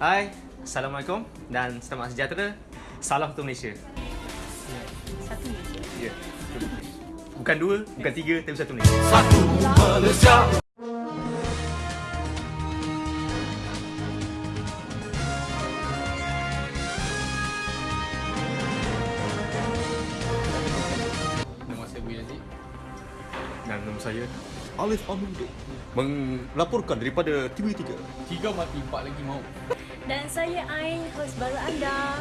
Hai, Assalamualaikum dan selamat sejahtera. Salam untuk Malaysia. Satu Malaysia. Ya. Bukan dua, bukan tiga, tapi satu Malaysia. Satu Malaysia Nama saya Bu Yazid. Dan nama saya Alif Amundo melaporkan daripada TV3. Tiga mati, empat lagi mau. Dan saya Ain, host baru anda.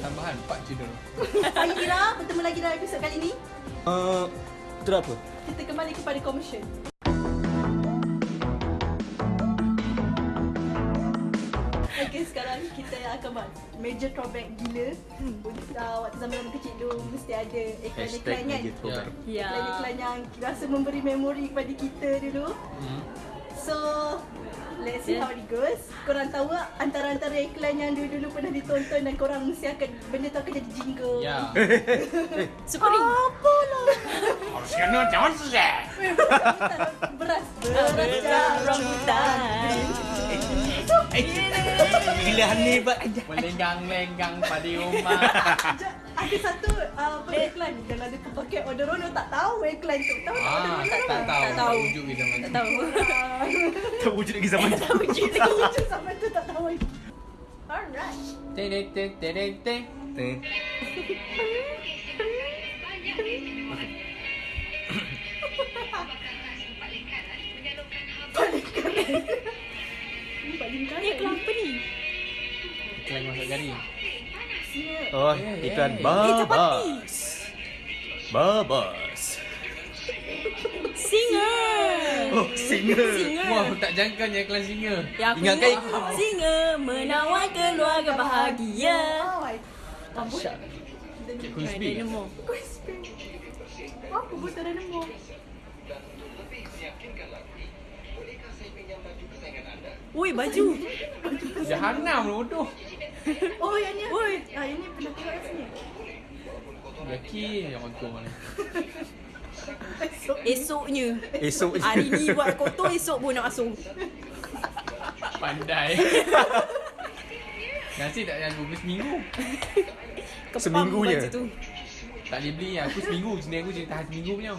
Tambahan, empat cedera. Saya Ira, bertemu lagi dalam episod kali ini. Uh, itu apa? Kita kembali kepada komersial. Okay, sekarang kita akan buat major throwback gila. Uh, waktu zaman-zaman kecil dulu mesti ada iklan-iklan kan. Ya. Iklan-iklan yang rasa memberi memori kepada kita dulu. Hmm. So, let's see how it goes. Korang tahu tak antara-antara iklan yang dulu-dulu pernah ditonton dan korang mesti akan benda tu akan jadi jingle. Ya. Supreme. Apa lah? Harus kena jangan susah. Beras. Beras rambutan. Gila ni buat Melenggang-lenggang pada rumah. Ada satu uh, apa iklan yang ada pakai Odorono tak tahu iklan tu. Tahu tak Ah, Odorono? tak, tak tahu. Tak tahu. Wujud di zaman Tak tahu. Tak wujud lagi zaman tu. Tak wujud sampai tu tak tahu. Alright. Teng teng teng teng teng. Eh, Paling Ni kaya. iklan apa ni? Iklan masak garing. Oh, iklan Babas. Babas. Singer. Oh, singer. Singer. Wah, aku tak jangka ni iklan singa. Ya, aku Ingat kan? Singer menawar keluarga bahagia. Oh, I- Dahsyat. Cik Crispy. Dynamo. Ui, baju. Jahanam lu bodoh. Oh, yang ni. Oi. Ah, yang ni pernah tengok kat sini. Yakin yang kotor ni. Esoknya. Esok je. Hari ni buat kotor, esok pun nak masuk. Pandai. Nasi tak yang dua seminggu. Kepam Seminggunya. baju tu. Tak boleh beli aku seminggu. Sini aku jadi tahan seminggu punya.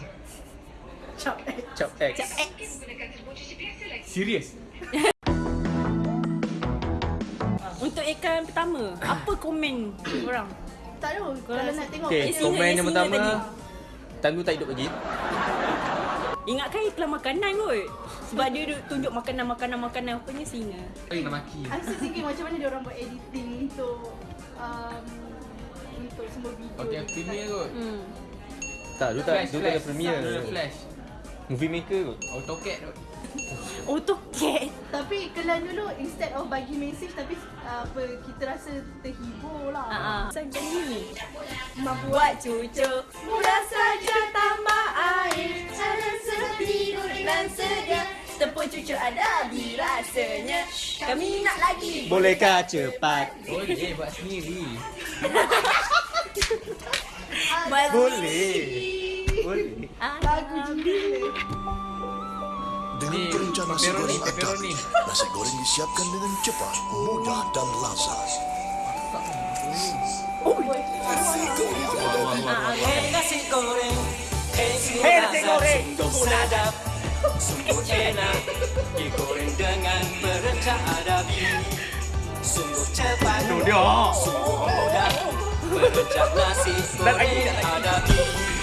Cap eh. Cap X. Cap X. Serius. Untuk iklan pertama, apa komen orang? Tak tahu. Kalau nak tengok. Okay, Eh, komen eh, yang singa pertama. tu tak hidup lagi. Ingatkan iklan makanan kot. Sebab dia duk tunjuk makanan-makanan-makanan apanya singa. Kau nak maki. Aku thinking macam mana dia orang buat editing untuk um, untuk semua video. Pakai dekat- Premiere kot. Hmm. Tak, dulu tak, dulu tak ada Premiere. Dulu Flash. Movie Maker kot. AutoCAD kot. AutoCAD. Tapi kelan dulu instead of bagi message tapi uh, apa kita rasa terhibur lah. Ha ah. Macam ni. Membuat cucu mudah saja tambah air. Cara setidur dan sedia. Tepung cucu ada di rasanya. Kami nak lagi. Bolehkah cepat? Boleh buat sendiri. Boleh. Boleh. Lagu jingle. Dengan Ni, perencana nasi pepperoni, goreng pepperoni. Adabi, nasi goreng disiapkan dengan cepat, mudah dan lazat. Hei nasi goreng Hei nasi goreng. Sungguh sadap Sungguh enak Digoreng dengan berencana adabi Sungguh cepat Tu dia. Sungguh mudah Berencak nasi goreng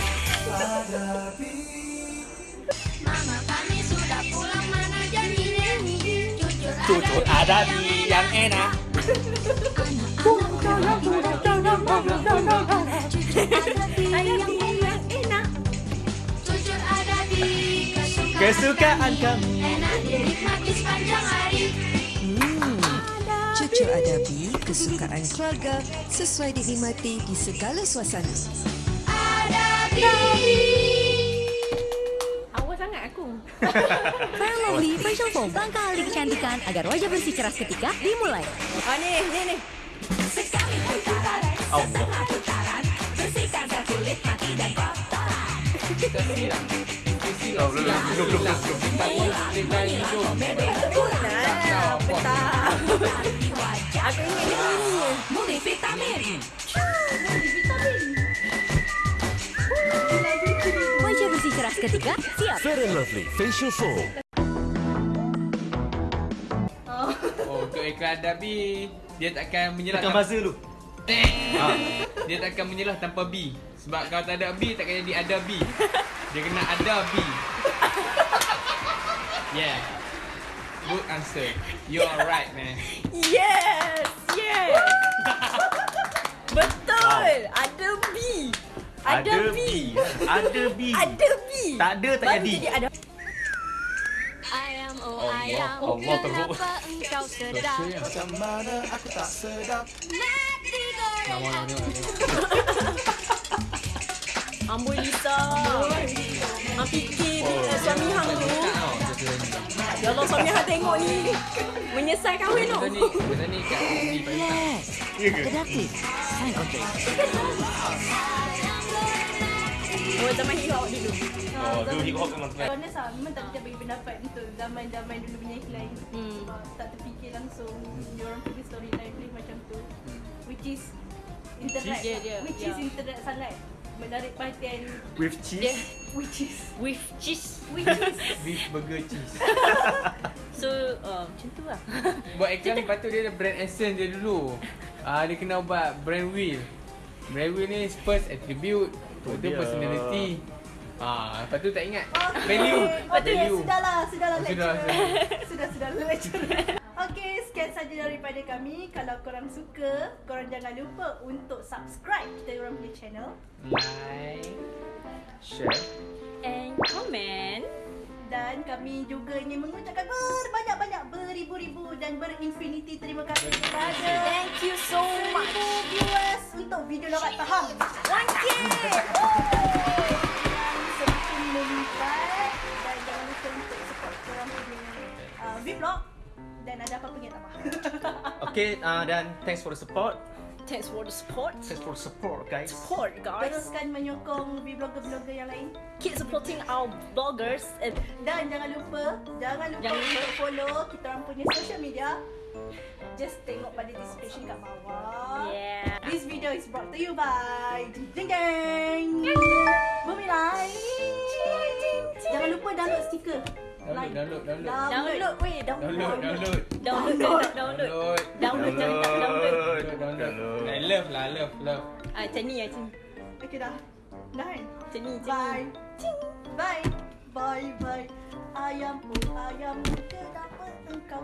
Jujur ada di yang enak. Kesukaan kami. Enak dinikmati sepanjang hari Cucu Adabi, kesukaan keluarga sesuai dinikmati di segala suasana. Awal sangat aku. Lovely Facial Foam Langkah ahli kecantikan agar wajah bersih ceras ketika dimulai Ah ni, ni ni. Allah. Kita silang. Kita silang. Oh, belum, belum, belum, belum, belum. Depan hidung. Nah, petang. Aku ingat dia ini. Multivitamin. Seketika, siap. Fair and Lovely Facial Foam. Oh, untuk iklan Adabi, dia takkan menyerah. Tekan tanpa- buzzer dulu. Ha. Dia takkan menyerah tanpa B. Sebab kalau tak ada B, takkan jadi ada B. Dia kena ada B. Yeah. Good answer. You are right, man. Yes, Ada B. Ada B. Tak ada, tak Baru jadi. jadi ada. Ayam oh ayam, Allah teruk. kenapa engkau sedap? Macam mana aku tak sedap Nasi goreng. Amboi Lisa. Hang fikir oh, suami hang tu. Ya Allah suami hang tengok ni. Menyesal kahwin tu. Kita ni, kat. Relax. Kedaktif. Sign kontak. Oh zaman hip hop dulu. Oh, tu hip hop memang keren. Honest lah, memang tak kita bagi pendapat untuk zaman-zaman dulu punya iklan. Hmm. Uh, tak terfikir langsung diorang punya storyline dia macam tu. Which is internet. Dia- dia- which ya. is internet sangat menarik perhatian With cheese. which is With cheese. which is Beef burger cheese. So uh, macam tu lah. Buat iklan lepas tu dia ada brand essence dia dulu. Ah dia kena buat brand wheel. Brand wheel ni first attribute, lepas tu dia. personality. Ah, lepas tu tak ingat. Okay. Value. Okay, Value. sudahlah, sudahlah Oh, sudah, lecturer. Sudah, sudah lecturer. Okay, sekian saja daripada kami. Kalau korang suka, korang jangan lupa untuk subscribe kita orang punya channel. Like. Share. And comment. Dan kami juga ingin mengucapkan berbanyak-banyak beribu-ribu dan berinfinity terima kasih kepada Thank you so much. viewers untuk video Lorat Faham. Langkit. Yang semakin melipat dan jangan lupa untuk support korang punya uh, vlog dan ada apa-apa ingat apa. Okay, uh, dan thanks for the support. Thanks for the support. Thanks for the support, guys. Support guys. Teruskan menyokong vlogger-vlogger yang lain. Keep supporting our bloggers. And Dan jangan lupa, jangan lupa Jangan lupa. untuk follow kita orang punya social media. Just tengok pada description kat bawah. yeah. This video is brought to you by Jeng Jeng Bumi Lai Jangan lupa download stiker Download, download, download. Download, weh, download. Download, download. Download, download, download. Download. Download, jangan tak download. Download, download. I love lah, love, love. Ah, macam ni, macam ni. Okay dah Dah kan? Macam ni, macam Bye ni. Bye Bye bye Ayam pun ayam Kenapa engkau